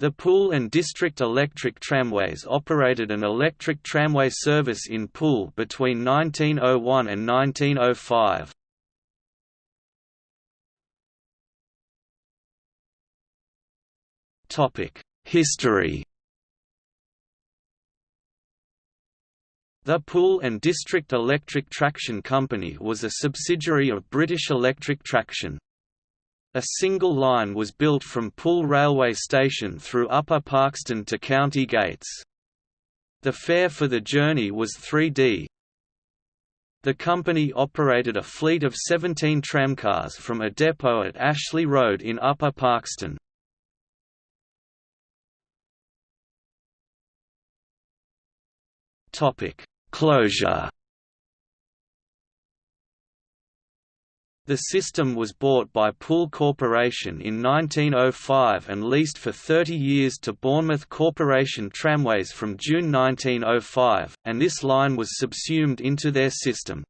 The Poole and District Electric Tramways operated an electric tramway service in Poole between 1901 and 1905. History The Poole and District Electric Traction Company was a subsidiary of British Electric Traction. A single line was built from Poole railway station through Upper Parkstone to County Gates. The fare for the journey was 3d. The company operated a fleet of 17 tramcars from a depot at Ashley Road in Upper Parkstone. Closure The system was bought by Poole Corporation in 1905 and leased for 30 years to Bournemouth Corporation Tramways from June 1905, and this line was subsumed into their system.